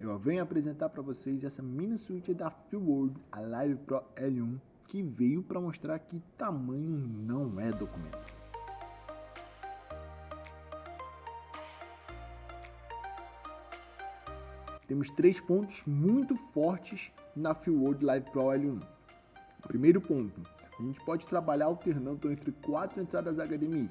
eu venho apresentar para vocês essa mini suíte da Fieldworld, a Live Pro L1, que veio para mostrar que tamanho não é documento. Temos três pontos muito fortes na Fieldworld Live Pro L1. Primeiro ponto, a gente pode trabalhar alternando entre quatro entradas HDMI.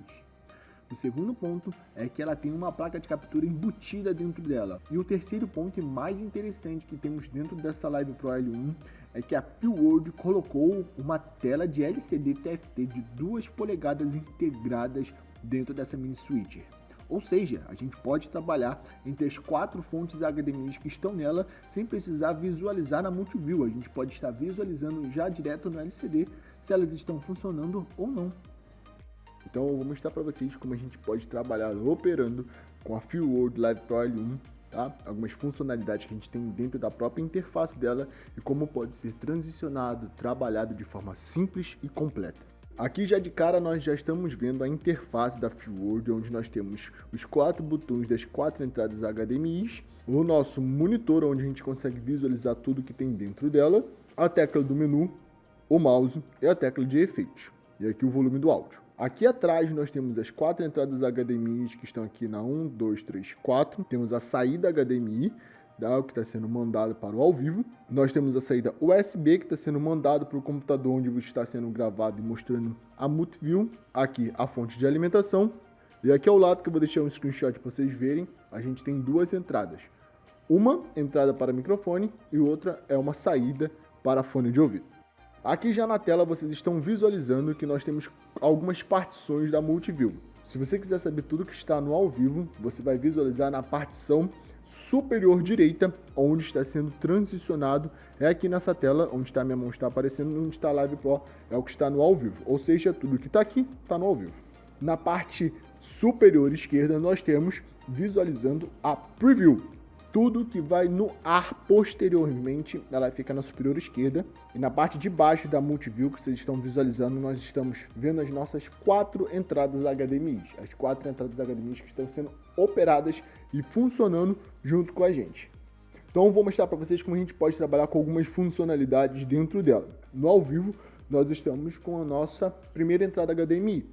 O segundo ponto é que ela tem uma placa de captura embutida dentro dela. E o terceiro ponto e mais interessante que temos dentro dessa Live Pro L1 é que a World colocou uma tela de LCD TFT de 2 polegadas integradas dentro dessa mini switcher. Ou seja, a gente pode trabalhar entre as quatro fontes HDMI que estão nela sem precisar visualizar na Multiview. A gente pode estar visualizando já direto no LCD se elas estão funcionando ou não. Então eu vou mostrar para vocês como a gente pode trabalhar operando com a World Live Pro L1, tá? Algumas funcionalidades que a gente tem dentro da própria interface dela e como pode ser transicionado, trabalhado de forma simples e completa. Aqui já de cara nós já estamos vendo a interface da World, onde nós temos os quatro botões das quatro entradas HDMI, o nosso monitor onde a gente consegue visualizar tudo que tem dentro dela, a tecla do menu, o mouse e a tecla de efeitos. E aqui o volume do áudio. Aqui atrás nós temos as quatro entradas HDMI que estão aqui na 1, 2, 3, 4. Temos a saída HDMI, tá, que está sendo mandado para o ao vivo. Nós temos a saída USB que está sendo mandado para o computador onde está sendo gravado e mostrando a Multiview. Aqui a fonte de alimentação. E aqui ao lado que eu vou deixar um screenshot para vocês verem, a gente tem duas entradas. Uma entrada para microfone e outra é uma saída para fone de ouvido. Aqui já na tela vocês estão visualizando que nós temos algumas partições da Multiview. Se você quiser saber tudo que está no ao vivo, você vai visualizar na partição superior direita, onde está sendo transicionado, é aqui nessa tela, onde está minha mão está aparecendo, onde está Live Pro, é o que está no ao vivo. Ou seja, tudo que está aqui, está no ao vivo. Na parte superior esquerda, nós temos visualizando a Preview, tudo que vai no ar posteriormente, ela fica na superior esquerda. E na parte de baixo da Multiview, que vocês estão visualizando, nós estamos vendo as nossas quatro entradas HDMI. As quatro entradas HDMI que estão sendo operadas e funcionando junto com a gente. Então vou mostrar para vocês como a gente pode trabalhar com algumas funcionalidades dentro dela. No ao vivo, nós estamos com a nossa primeira entrada HDMI.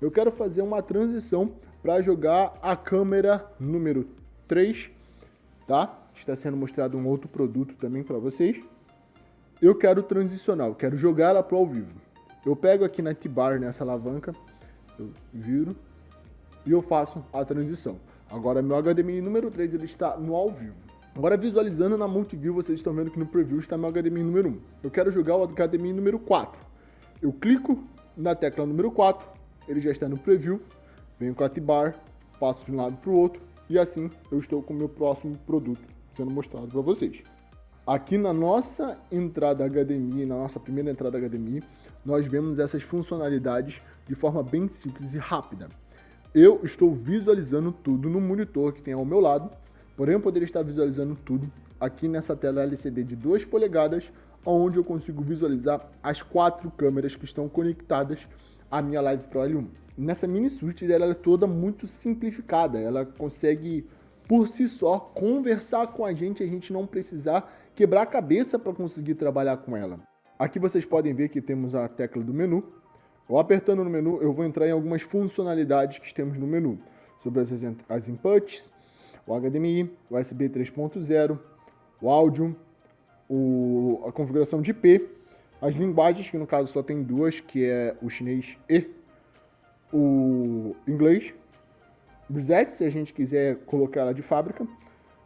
Eu quero fazer uma transição para jogar a câmera número 3 tá? Está sendo mostrado um outro produto também para vocês. Eu quero transicionar, eu quero jogar ela pro ao vivo. Eu pego aqui na T-Bar, nessa alavanca, eu viro e eu faço a transição. Agora meu HDMI número 3 ele está no ao vivo. Agora visualizando na Multiview, vocês estão vendo que no preview está meu HDMI número 1. Eu quero jogar o HDMI número 4. Eu clico na tecla número 4, ele já está no preview, venho com a T-Bar, passo de um lado para o outro, e assim eu estou com o meu próximo produto sendo mostrado para vocês. Aqui na nossa entrada HDMI, na nossa primeira entrada HDMI, nós vemos essas funcionalidades de forma bem simples e rápida. Eu estou visualizando tudo no monitor que tem ao meu lado, porém eu poderia estar visualizando tudo aqui nessa tela LCD de 2 polegadas, onde eu consigo visualizar as quatro câmeras que estão conectadas à minha Live Pro L1 nessa mini suite ela é toda muito simplificada, ela consegue por si só conversar com a gente, a gente não precisar quebrar a cabeça para conseguir trabalhar com ela. Aqui vocês podem ver que temos a tecla do menu. Eu apertando no menu, eu vou entrar em algumas funcionalidades que temos no menu, sobre as, as inputs, o HDMI, o USB 3.0, o áudio, o, a configuração de IP, as linguagens, que no caso só tem duas, que é o chinês e o inglês, reset, se a gente quiser colocar ela de fábrica,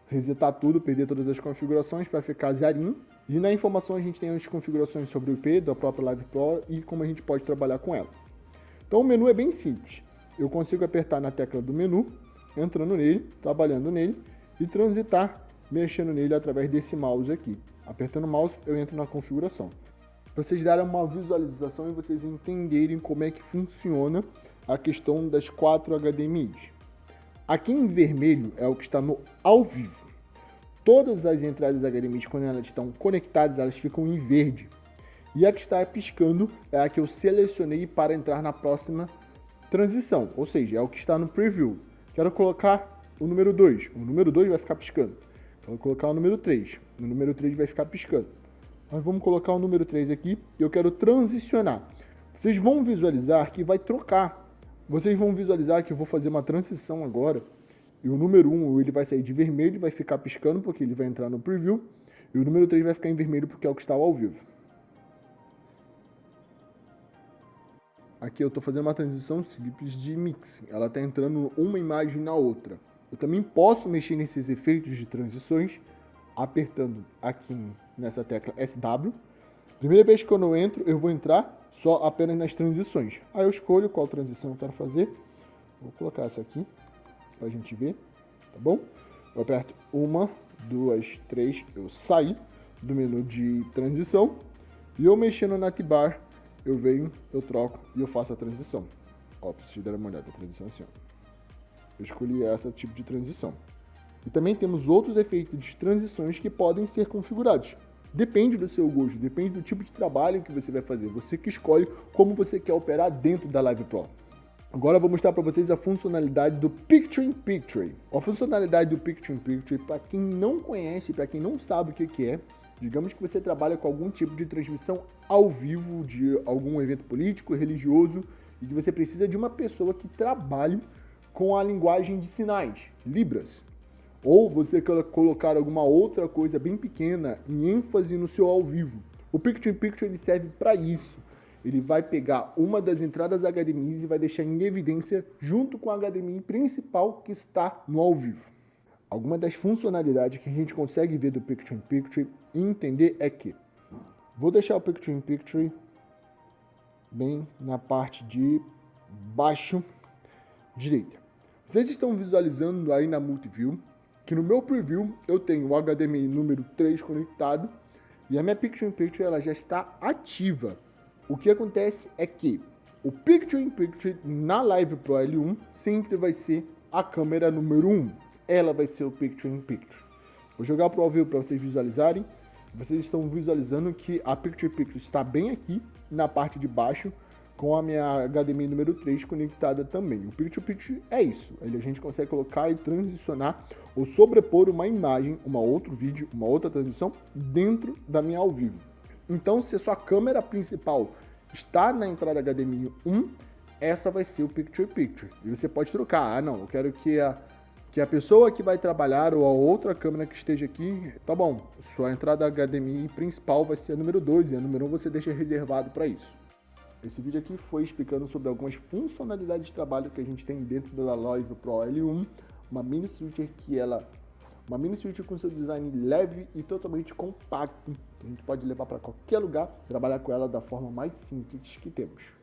resetar tudo, perder todas as configurações para ficar zerinho. E na informação a gente tem as configurações sobre o IP da própria Live Pro e como a gente pode trabalhar com ela. Então o menu é bem simples. Eu consigo apertar na tecla do menu, entrando nele, trabalhando nele e transitar mexendo nele através desse mouse aqui. Apertando o mouse eu entro na configuração. Para vocês darem uma visualização e vocês entenderem como é que funciona a questão das quatro HDMIs. Aqui em vermelho é o que está no ao vivo. Todas as entradas HDMI, quando elas estão conectadas, elas ficam em verde. E a que está piscando é a que eu selecionei para entrar na próxima transição, ou seja, é o que está no preview. Quero colocar o número 2, o número 2 vai ficar piscando. Então, vou colocar o número 3. O número 3 vai ficar piscando. Nós vamos colocar o número 3 aqui e eu quero transicionar. Vocês vão visualizar que vai trocar. Vocês vão visualizar que eu vou fazer uma transição agora. E o número 1 ele vai sair de vermelho e vai ficar piscando porque ele vai entrar no preview. E o número 3 vai ficar em vermelho porque é o que está ao vivo. Aqui eu estou fazendo uma transição simples de mix. Ela está entrando uma imagem na outra. Eu também posso mexer nesses efeitos de transições apertando aqui nessa tecla SW. Primeira vez que eu entro, eu vou entrar só apenas nas transições. Aí eu escolho qual transição eu quero fazer. Vou colocar essa aqui para a gente ver, tá bom? Eu aperto uma, duas, três, eu saí do menu de transição e eu mexendo na T-Bar, eu venho, eu troco e eu faço a transição. Ó, preciso dar uma olhada, a transição assim, ó. Eu escolhi esse tipo de transição. E também temos outros efeitos de transições que podem ser configurados. Depende do seu gosto, depende do tipo de trabalho que você vai fazer. Você que escolhe como você quer operar dentro da Live Pro. Agora eu vou mostrar para vocês a funcionalidade do Picture in Picture. A funcionalidade do Picture in Picture, para quem não conhece, para quem não sabe o que é, digamos que você trabalha com algum tipo de transmissão ao vivo de algum evento político, religioso, e que você precisa de uma pessoa que trabalhe com a linguagem de sinais, Libras. Ou você quer colocar alguma outra coisa bem pequena em ênfase no seu ao vivo. O Picture in Picture ele serve para isso. Ele vai pegar uma das entradas HDMI e vai deixar em evidência junto com a HDMI principal que está no ao vivo. Alguma das funcionalidades que a gente consegue ver do Picture in Picture e entender é que vou deixar o Picture in Picture bem na parte de baixo direita. Vocês estão visualizando aí na Multiview que no meu preview eu tenho o HDMI número 3 conectado e a minha Picture in Picture ela já está ativa. O que acontece é que o Picture in Picture na Live Pro L1 sempre vai ser a câmera número 1. Ela vai ser o Picture in Picture. Vou jogar para o vivo para vocês visualizarem. Vocês estão visualizando que a Picture in Picture está bem aqui na parte de baixo com a minha HDMI número 3 conectada também. O Picture-Picture é isso, a gente consegue colocar e transicionar ou sobrepor uma imagem, uma outro vídeo, uma outra transição dentro da minha ao vivo. Então, se a sua câmera principal está na entrada HDMI 1, essa vai ser o Picture-Picture. E você pode trocar, ah não, eu quero que a, que a pessoa que vai trabalhar ou a outra câmera que esteja aqui, tá bom, sua entrada HDMI principal vai ser a número 2 e a número 1 você deixa reservado para isso. Esse vídeo aqui foi explicando sobre algumas funcionalidades de trabalho que a gente tem dentro da Live Pro L1, uma mini switcher que ela uma mini switcher com seu design leve e totalmente compacto, que a gente pode levar para qualquer lugar, trabalhar com ela da forma mais simples que temos.